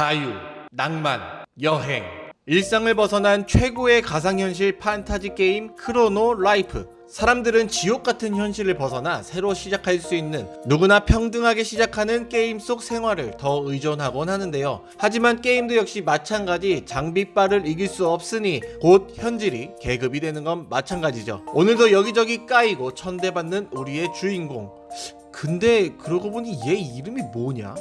자유, 낭만, 여행 일상을 벗어난 최고의 가상현실 판타지 게임 크로노 라이프 사람들은 지옥 같은 현실을 벗어나 새로 시작할 수 있는 누구나 평등하게 시작하는 게임 속 생활을 더 의존하곤 하는데요. 하지만 게임도 역시 마찬가지 장비빨을 이길 수 없으니 곧 현질이 계급이 되는 건 마찬가지죠. 오늘도 여기저기 까이고 천대받는 우리의 주인공. 근데 그러고 보니 얘 이름이 뭐냐?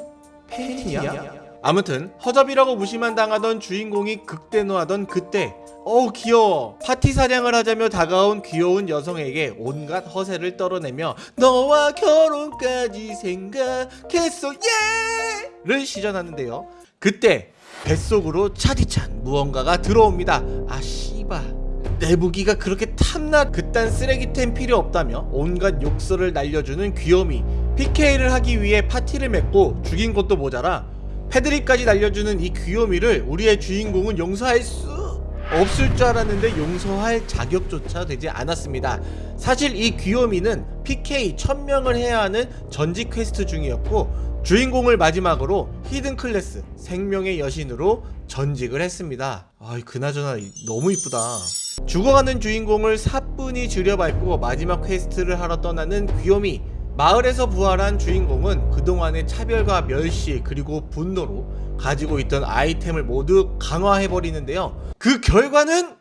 팬티냐? 아무튼 허접이라고 무시만 당하던 주인공이 극대노하던 그때 어우 귀여워. 파티 사냥을 하자며 다가온 귀여운 여성에게 온갖 허세를 떨어내며 너와 결혼까지 생각했어 예 를 시전하는데요. 그때 뱃속으로 차디찬 무언가가 들어옵니다. 아 씨바 내 무기가 그렇게 탐나 그딴 쓰레기템 필요 없다며 온갖 욕설을 날려주는 귀요미. PK를 하기 위해 파티를 맺고 죽인 것도 모자라 패드립까지 날려주는 이 귀요미를 우리의 주인공은 용서할 수 없을 줄 알았는데 용서할 자격조차 되지 않았습니다. 사실 이 귀요미는 PK 1000명을 해야 하는 전직 퀘스트 중이었고 주인공을 마지막으로 hidden class 생명의 여신으로 전직을 했습니다. 아 그나저나 너무 이쁘다. 죽어가는 주인공을 사뿐히 즈려밟고 마지막 퀘스트를 하러 떠나는 귀요미 마을에서 부활한 주인공은 그동안의 차별과 멸시 그리고 분노로 가지고 있던 아이템을 모두 강화해버리는데요. 그 결과는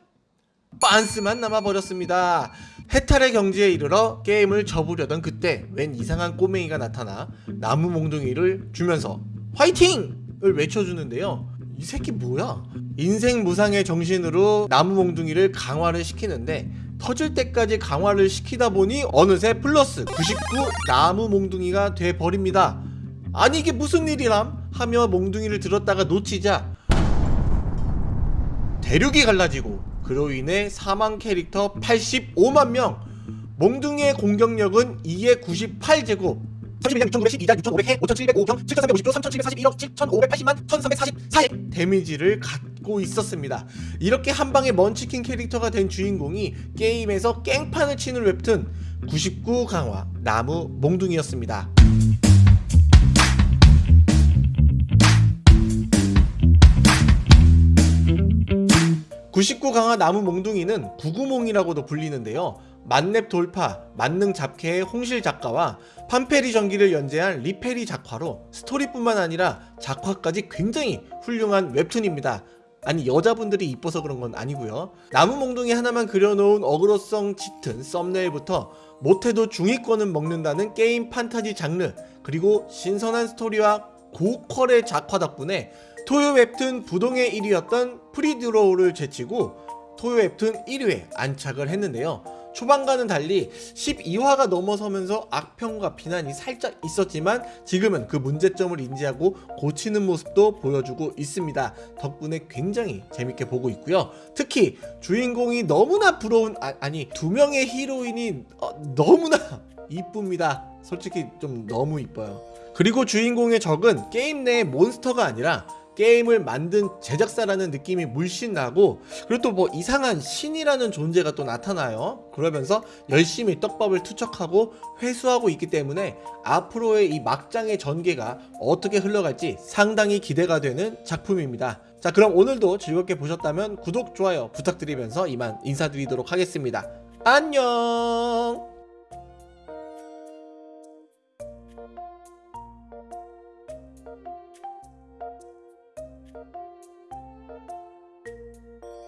빤스만 남아버렸습니다. 해탈의 경지에 이르러 게임을 접으려던 그때 웬 이상한 꼬맹이가 나타나 나무 몽둥이를 주면서 화이팅!을 외쳐주는데요. 이 새끼 뭐야? 인생 무상의 정신으로 나무 몽둥이를 강화를 시키는데 터질 때까지 강화를 시키다 보니 어느새 플러스 99 나무 몽둥이가 돼버립니다. 아니 이게 무슨 일이람? 하며 몽둥이를 들었다가 놓치자 대륙이 갈라지고 그로 인해 사망 캐릭터 85만 명. 몽둥이의 공격력은 2의 98제곱. 31년 6,912단 6,500해 5,705경 7,350조 3,741억 7,580만 1,344의 데미지를 갖 고 있었습니다 이렇게 한방에 먼치킨 캐릭터가 된 주인공이 게임에서 깽판을 치는 웹툰 99 강화 나무 몽둥이였습니다 99 강화 나무 몽둥이는 구구몽이라고도 불리는데요. 만렙 돌파, 만능 잡캐의 홍실 작가와 판페리 전기를 연재한 리페리 작화로 스토리뿐만 아니라 작화까지 굉장히 훌륭한 웹툰입니다. 아니 여자분들이 이뻐서 그런 건 아니고요. 나무 몽둥이 하나만 그려놓은 어그로성 짙은 썸네일부터 못해도 중위권은 먹는다는 게임 판타지 장르 그리고 신선한 스토리와 고퀄의 작화 덕분에 토요 웹툰 부동의 1위였던 프리드로우를 제치고 토요 웹툰 1위에 안착을 했는데요. 초반과는 달리 12화가 넘어서면서 악평과 비난이 살짝 있었지만 지금은 그 문제점을 인지하고 고치는 모습도 보여주고 있습니다. 덕분에 굉장히 재밌게 보고 있고요. 특히 주인공이 너무나 부러운 아, 니두 명의 히로인이 어, 너무나 이쁩니다. 솔직히 좀 너무 이뻐요. 그리고 주인공의 적은 게임 내 몬스터가 아니라 게임을 만든 제작사라는 느낌이 물씬 나고 그리고 또 뭐 이상한 신이라는 존재가 또 나타나요. 그러면서 열심히 떡밥을 투척하고 회수하고 있기 때문에 앞으로의 이 막장의 전개가 어떻게 흘러갈지 상당히 기대가 되는 작품입니다. 자 그럼 오늘도 즐겁게 보셨다면 구독, 좋아요 부탁드리면서 이만 인사드리도록 하겠습니다. 안녕!